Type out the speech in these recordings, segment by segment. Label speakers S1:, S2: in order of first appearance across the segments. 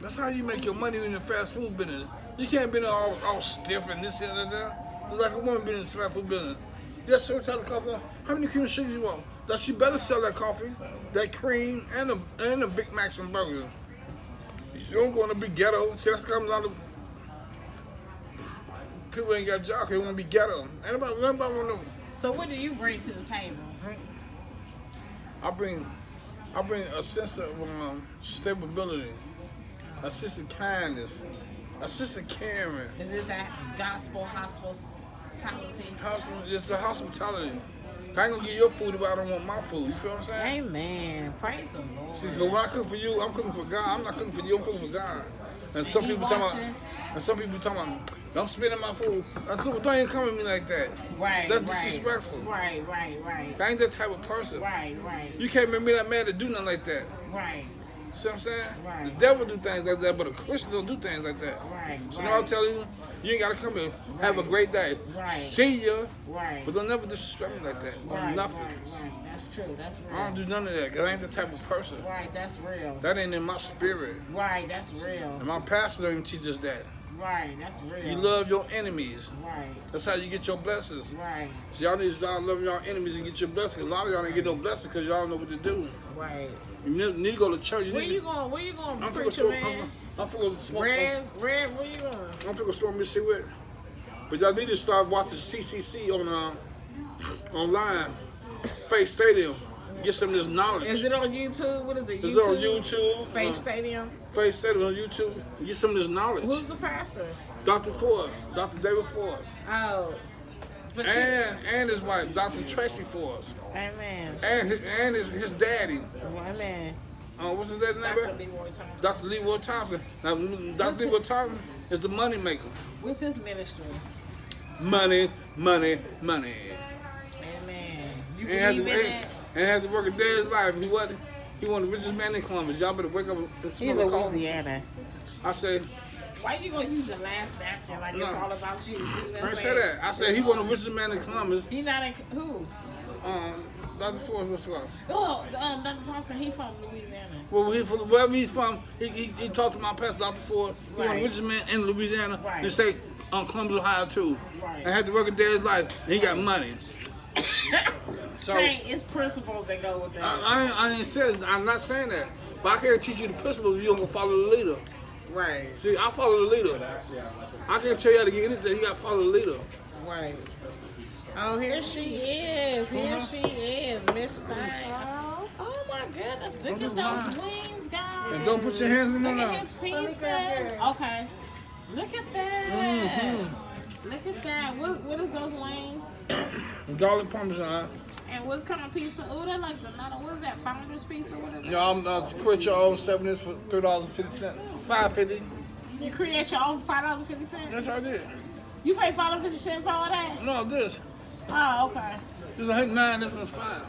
S1: That's how you make your money in the fast food business. You can't be all, all stiff and this and that. It's like a woman being in the fast food business. Yes, sir, tell the coffee, how many cream and sugar you want? That she better sell that coffee, that cream, and a, and a Big Macs and burgers. You don't go in the big ghetto. See, that's comes out of people ain't got jobs. They want to be ghetto. Anybody, anybody want to? Know.
S2: So what do you bring to the table?
S1: I bring, I bring a sense of um, stability, a kindness, a caring.
S2: Is it that gospel hospitality?
S1: Hospital, it's the hospitality. I ain't gonna get your food if I don't want my food. You feel what I'm saying?
S2: Amen. Praise the Lord.
S1: See, so when I cook for you, I'm cooking for God. I'm not cooking for you. I'm cooking for God. And some people talking about, and some people talking about, don't spit in my food. Well, don't even come at me like that.
S2: Right,
S1: That's
S2: right.
S1: disrespectful.
S2: Right, right, right.
S1: I ain't that type of person.
S2: Right, right,
S1: You can't make me that mad to do nothing like that.
S2: right,
S1: See what I'm saying?
S2: Right.
S1: The devil do things like that, but a Christian don't do things like that.
S2: right,
S1: So now I'm telling you, you ain't gotta come here. Have a great day.
S2: Right.
S1: See ya.
S2: right,
S1: But don't never disrespect me like that.
S2: Right,
S1: nothing.
S2: right, right. That's true. That's real.
S1: I don't do none of that, cause I ain't the type of person.
S2: Right, that's real.
S1: That ain't in my spirit.
S2: Right, that's real.
S1: And my pastor don't even teach us that.
S2: Right, that's real.
S1: You love your enemies.
S2: Right,
S1: That's how you get your blessings.
S2: right,
S1: So y'all need to start loving y'all enemies and get your blessings. A lot of y'all ain't get no blessings because y'all don't know what to do.
S2: right.
S1: You need, need to go to church. You
S2: Where
S1: need
S2: you
S1: to,
S2: going? Where you going,
S1: I'm
S2: preacher
S1: smoke.
S2: man?
S1: I'm, I'm finna smoke.
S2: Red, red. Where you going?
S1: I'm finna smoke Mississippi with. But y'all need to start watching CCC on uh, online, Faith Stadium. Get some of this knowledge.
S2: Is it on YouTube? What is it?
S1: It's on YouTube.
S2: Faith
S1: uh,
S2: Stadium.
S1: Faith Stadium on YouTube. Get some of this knowledge.
S2: Who's the pastor?
S1: Dr. Forbes, Dr. David Forbes,
S2: Oh, but you,
S1: and and his wife, Dr. Tracy Forbes,
S2: Amen.
S1: and his, and his, his daddy.
S2: Amen.
S1: Uh, what's his name?
S2: Dr. Leroy Thomas.
S1: Dr. Leroy Thompson. Now,
S2: What's
S1: Dr. Leroy
S2: his-
S1: Thompson is the money maker.
S2: What's his ministry?
S1: Money, money, money.
S2: Amen. You
S1: And
S2: believe in
S1: and,
S2: it?
S1: And had to work a day of his life. He wasn't. He was the richest man in Columbus. Y'all better wake up and
S2: He's
S1: smell the.
S2: Louisiana.
S1: I say,
S2: Why you gonna use the last napkin like
S1: No.
S2: it's all about you? You know what
S1: I
S2: I'm
S1: ain't say that. I said he was the richest man in Columbus.
S2: He not in who?
S1: Um, Dr. Forbes, what's called?
S2: Oh, um, Dr. Thompson. He from Louisiana.
S1: Well, he from wherever he's from, he, he, he talked to my pastor, Dr. Ford. He was the richest man in Louisiana.
S2: Right.
S1: He say um, Columbus, Ohio too.
S2: Right.
S1: And had to work a day of his life. And he got money. So I,
S2: Dang, it's principles that go with that.
S1: I, ain't- I ain't said I'm not saying that. But I can't teach you the principles if you don't go follow the leader.
S2: right,
S1: See, I follow the leader. I can't tell you how to get anything. You got to follow the leader.
S2: right. Oh, here she is. Here
S1: Uh-huh.
S2: she is, Miss Thing. Oh my goodness! Look
S1: Don't
S2: at those
S1: mine.
S2: wings, guys.
S1: And don't put your hands in there
S2: Look
S1: now.
S2: at his pieces. Okay. Look at that.
S1: Mm-hmm.
S2: Look at that. What, what is those wings?
S1: Garlic parmesan.
S2: What kind of pizza? Oh, that like the not what is that? Founder's pizza? What is that?
S1: You know, I'm uh, quit your own seven inch for three dollars and fifty cents. Five fifty.
S2: You create your own five dollars fifty cents.
S1: That's what I did.
S2: You pay five dollars fifty cents for all that?
S1: No, this.
S2: Oh, okay.
S1: This is a nine. This one's five.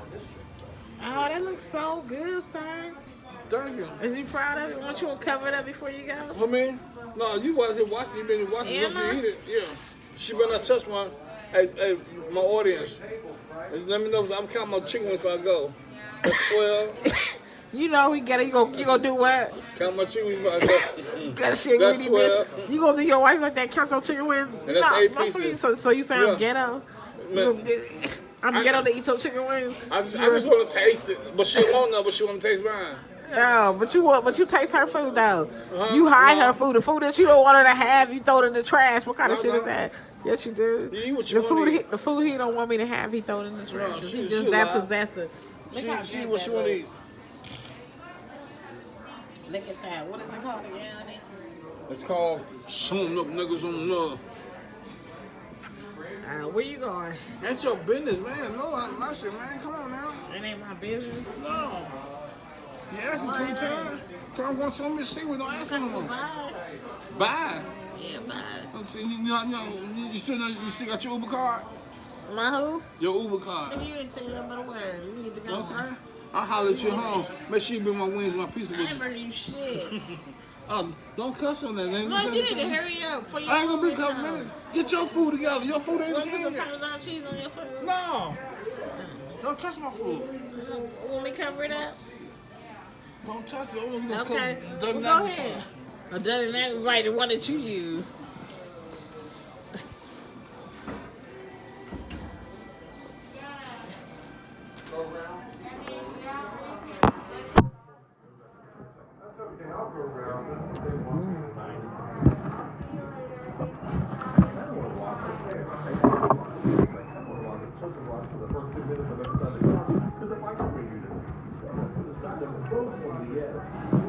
S2: Oh, that looks so good, sir.
S1: Thank you.
S2: Is you proud of it? Want you to cover it up before you go?
S1: For mean? No, you wasn't here watching. You been watching. Once you eat it, yeah. She better not touch one. Hey, hey, my audience. Let me know. if I'm counting my chicken wings before I go. That's twelve.
S2: You know we get it. You gonna you gonna do what?
S1: Count my chicken wings before I go.
S2: You gotta shit
S1: That's
S2: greedy
S1: 12.
S2: bitch. You gonna do your wife like that? Count your chicken wings?
S1: And that's eight
S2: my
S1: pieces.
S2: So so you say
S1: Yeah.
S2: I'm ghetto?
S1: Man.
S2: get- I'm
S1: I-
S2: ghetto to eat your chicken wings.
S1: I just, I just want to taste it, but she won't know. But she want to taste mine.
S2: Oh, but you want, but you taste her food though.
S1: Uh-huh.
S2: You hide
S1: No.
S2: her food. The food that you don't want her to have, you throw it in the trash. What kind of shit
S1: no.
S2: is that? Yes, you do.
S1: You eat what
S2: the food,
S1: want
S2: he, the food he don't want me to have, he throw it in the trash.
S1: No, she-
S2: he just
S1: she
S2: that
S1: lie.
S2: possessive. Look
S1: She, she what she want to eat.
S2: Look at that. What is it called again?
S1: It's called Some Up Niggas on Love.
S2: Uh, where you going?
S1: That's your business, man. No, I'm not shit, man. Come on now.
S2: It ain't my business.
S1: No. You asked me three times. Come on, some Miss we don't ask me no more.
S2: Bye.
S1: Bye. You know, you, know, you still know, you still got your Uber card?
S2: My who?
S1: Your Uber card.
S2: You ain't say nothing but a word. You need to go.
S1: Okay. I'll holler at you at home. Make sure you bring my wings and my pizza
S2: I ain't
S1: you.
S2: bringing you shit.
S1: Oh, don't cuss on that. man.
S2: No, you need to hurry up for your
S1: I ain't gonna be a couple minutes. Get your food together. Your food ain't
S2: Want to put
S1: here
S2: some. Parmesan cheese on your food?
S1: No. Don't touch my food.
S2: Want me to cover it up?
S1: Don't touch it. I'm gonna
S2: Okay.
S1: come-
S2: Well, go ahead. Or doesn't that right the one that you use?
S3: Because the microwave unit. It's not the control from the edge.